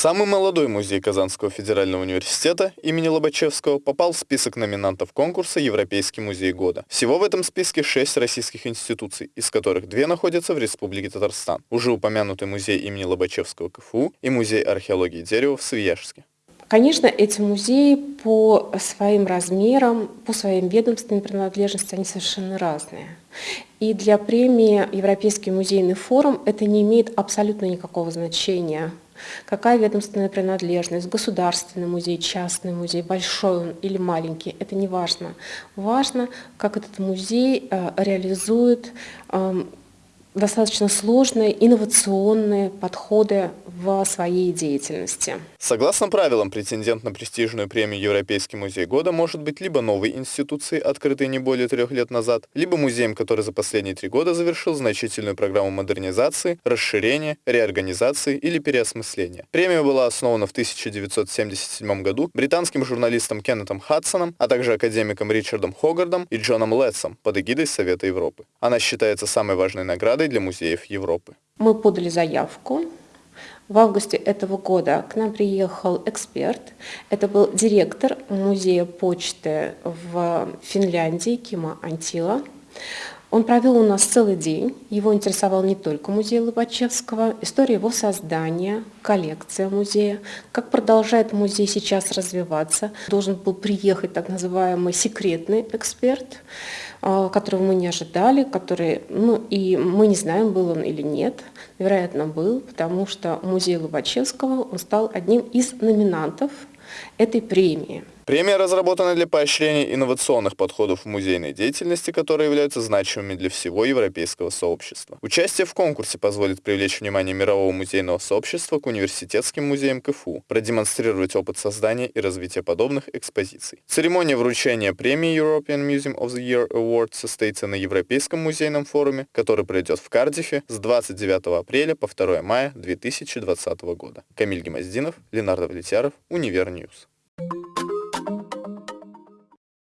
Самый молодой музей Казанского федерального университета имени Лобачевского попал в список номинантов конкурса «Европейский музей года». Всего в этом списке шесть российских институций, из которых две находятся в Республике Татарстан. Уже упомянутый музей имени Лобачевского КФУ и музей археологии дерева в Свияжске. Конечно, эти музеи по своим размерам, по своим ведомственным принадлежности, они совершенно разные. И для премии Европейский музейный форум это не имеет абсолютно никакого значения. Какая ведомственная принадлежность, государственный музей, частный музей, большой он или маленький, это не важно. Важно, как этот музей э, реализует эм, достаточно сложные инновационные подходы в своей деятельности. Согласно правилам, претендент на престижную премию Европейский музей года может быть либо новой институцией, открытой не более трех лет назад, либо музеем, который за последние три года завершил значительную программу модернизации, расширения, реорганизации или переосмысления. Премия была основана в 1977 году британским журналистом Кеннетом Хадсоном, а также академиком Ричардом Хогардом и Джоном Летсом под эгидой Совета Европы. Она считается самой важной наградой для музеев Европы. Мы подали заявку. В августе этого года к нам приехал эксперт. Это был директор музея почты в Финляндии Кима Антила. Он провел у нас целый день. Его интересовал не только музей Лобачевского, история его создания, коллекция музея, как продолжает музей сейчас развиваться. Должен был приехать так называемый секретный эксперт, а, которого мы не ожидали, который, ну и мы не знаем, был он или нет. Вероятно, был, потому что музей Лобачевского он стал одним из номинантов этой премии. Премия разработана для поощрения инновационных подходов в музейной деятельности, которые являются значимыми для всего европейского сообщества. Участие в конкурсе позволит привлечь внимание мирового музейного сообщества к университетским музеям КФУ, продемонстрировать опыт создания и развития подобных экспозиций. Церемония вручения премии European Museum of the Year Award состоится на Европейском музейном форуме, который пройдет в Кардифе с 29 апреля по 2 мая 2020 года. Камиль Гемоздинов, Ленар Давлетьяров, UniverNews.